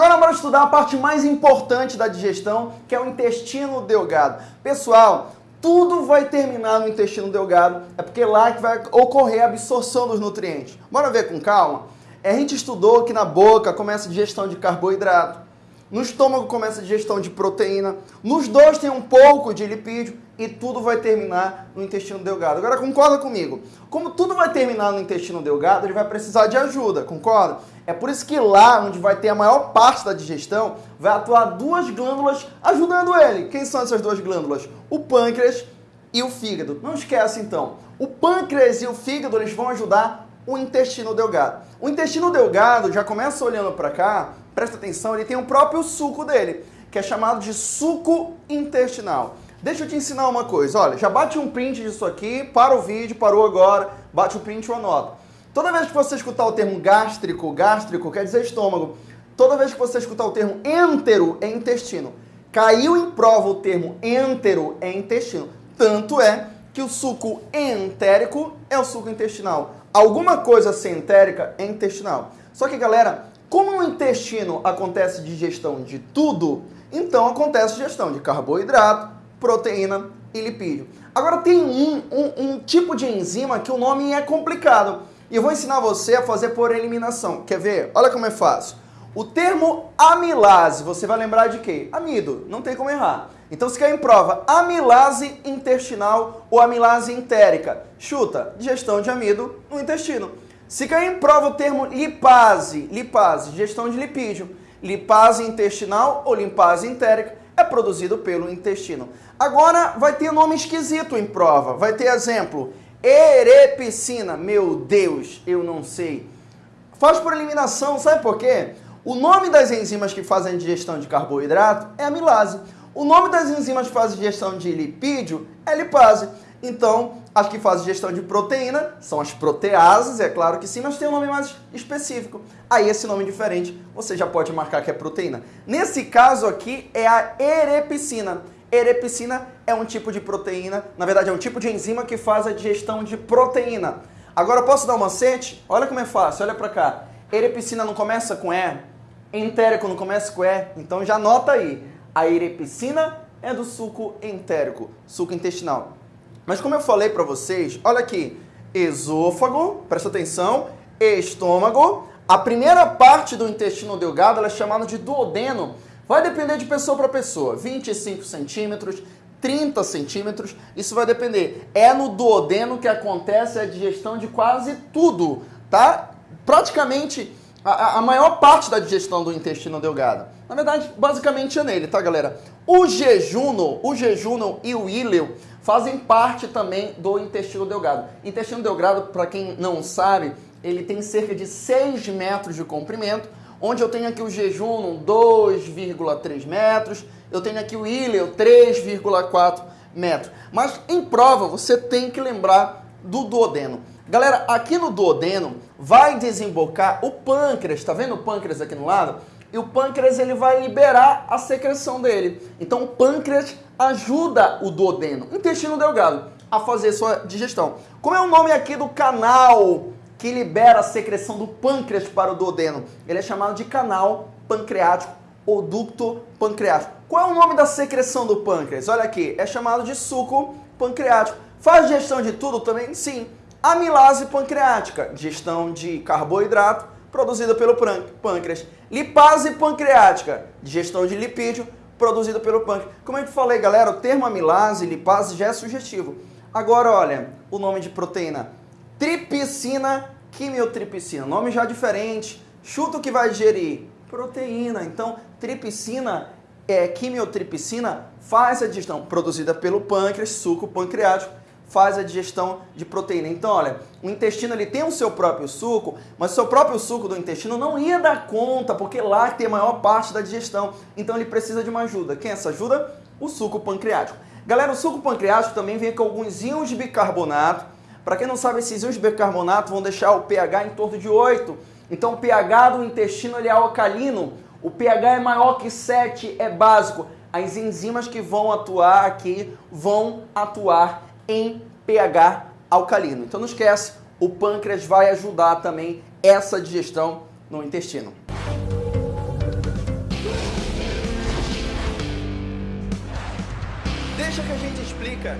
Agora bora estudar a parte mais importante da digestão, que é o intestino delgado. Pessoal, tudo vai terminar no intestino delgado, é porque lá que vai ocorrer a absorção dos nutrientes. Bora ver com calma? A gente estudou que na boca começa a digestão de carboidrato, no estômago começa a digestão de proteína, nos dois tem um pouco de lipídio e tudo vai terminar no intestino delgado. Agora concorda comigo? Como tudo vai terminar no intestino delgado, ele vai precisar de ajuda, concorda? É por isso que lá onde vai ter a maior parte da digestão, vai atuar duas glândulas ajudando ele. Quem são essas duas glândulas? O pâncreas e o fígado. Não esquece então, o pâncreas e o fígado eles vão ajudar o intestino delgado. O intestino delgado, já começa olhando para cá, presta atenção, ele tem o próprio suco dele, que é chamado de suco intestinal. Deixa eu te ensinar uma coisa, olha, já bate um print disso aqui, para o vídeo, parou agora, bate o print ou anota. Toda vez que você escutar o termo gástrico, gástrico quer dizer estômago, toda vez que você escutar o termo entero, é intestino. Caiu em prova o termo entero, é intestino. Tanto é que o suco entérico é o suco intestinal. Alguma coisa centérica é intestinal. Só que, galera, como no intestino acontece digestão de tudo, então acontece digestão de carboidrato, proteína e lipídio. Agora tem um, um, um tipo de enzima que o nome é complicado. E eu vou ensinar você a fazer por eliminação. Quer ver? Olha como é fácil. O termo amilase, você vai lembrar de quê? Amido, não tem como errar. Então se quer em prova amilase intestinal ou amilase entérica, chuta, digestão de amido no intestino. Se cair em prova o termo lipase, lipase, digestão de lipídio, lipase intestinal ou lipase entérica, é produzido pelo intestino. Agora vai ter nome esquisito em prova. Vai ter exemplo, erepicina. Meu Deus, eu não sei. Faz por eliminação, sabe por quê? O nome das enzimas que fazem a digestão de carboidrato é amilase. O nome das enzimas que fazem digestão de lipídio é lipase. Então, as que fazem digestão de proteína são as proteases, é claro que sim, mas tem um nome mais específico. Aí esse nome diferente você já pode marcar que é proteína. Nesse caso aqui é a erepicina. Erepicina é um tipo de proteína, na verdade é um tipo de enzima que faz a digestão de proteína. Agora posso dar um macete? Olha como é fácil, olha pra cá. Erepicina não começa com E, entérico não começa com E, então já anota aí. A erepicina é do suco entérico, suco intestinal. Mas como eu falei para vocês, olha aqui, esôfago, presta atenção, estômago, a primeira parte do intestino delgado é chamada de duodeno. Vai depender de pessoa para pessoa, 25 centímetros, 30 centímetros, isso vai depender. É no duodeno que acontece a digestão de quase tudo, tá? Praticamente a, a, maior parte da digestão do intestino delgado. Na verdade, basicamente é nele, tá, galera? O jejuno, o jejuno e o íleo fazem parte também do intestino delgado. Intestino delgado, para quem não sabe, ele tem cerca de 6 metros de comprimento, onde eu tenho aqui o jejum 2,3 metros, eu tenho aqui o íleo 3,4 metros. Mas em prova você tem que lembrar do duodeno. Galera, aqui no duodeno vai desembocar o pâncreas, tá vendo o pâncreas aqui no lado? E o pâncreas ele vai liberar a secreção dele. Então o pâncreas ajuda o duodeno, intestino delgado, a fazer sua digestão. Como é o nome aqui do canal que libera a secreção do pâncreas para o duodeno? Ele é chamado de canal pancreático ou ducto pancreático. Qual é o nome da secreção do pâncreas? Olha aqui, é chamado de suco pancreático. Faz digestão de tudo também? Sim. Amilase pancreática, digestão de carboidrato produzida pelo pâncreas. Lipase pancreática, digestão de lipídio produzida pelo pâncreas. Como eu te falei, galera, o termo amilase, lipase já é sugestivo. Agora, olha, o nome de proteína. Tripsina, quimiotripsina. Nome já diferente. Chuta o que vai digerir. Proteína. Então, tripsina, é, quimiotripsina, faz a digestão produzida pelo pâncreas, suco pancreático, faz a digestão de proteína. Então, olha, o intestino ele tem o seu próprio suco, mas o seu próprio suco do intestino não ia dar conta, porque lá tem a maior parte da digestão. Então ele precisa de uma ajuda. Quem é essa ajuda? O suco pancreático. Galera, o suco pancreático também vem com alguns íons de bicarbonato. Para quem não sabe, esses íons de bicarbonato vão deixar o pH em torno de 8. Então o pH do intestino ele é alcalino. O pH é maior que 7, é básico. As enzimas que vão atuar aqui vão atuar em pH alcalino. Então não esquece, o pâncreas vai ajudar também essa digestão no intestino. Deixa que a gente explica